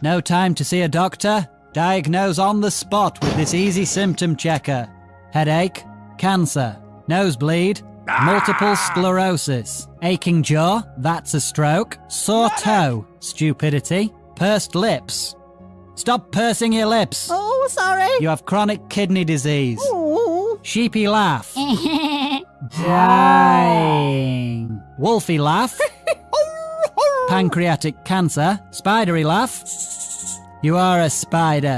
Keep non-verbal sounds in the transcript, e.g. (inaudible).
No time to see a doctor? Diagnose on the spot with this easy symptom checker. Headache, cancer, nosebleed, ah! multiple sclerosis, aching jaw, that's a stroke, sore toe, stupidity, pursed lips. Stop pursing your lips. Oh, sorry. You have chronic kidney disease. Ooh. Sheepy laugh. (laughs) Dying. Wolfy laugh. (laughs) Pancreatic cancer. Spidery laugh. You are a spider.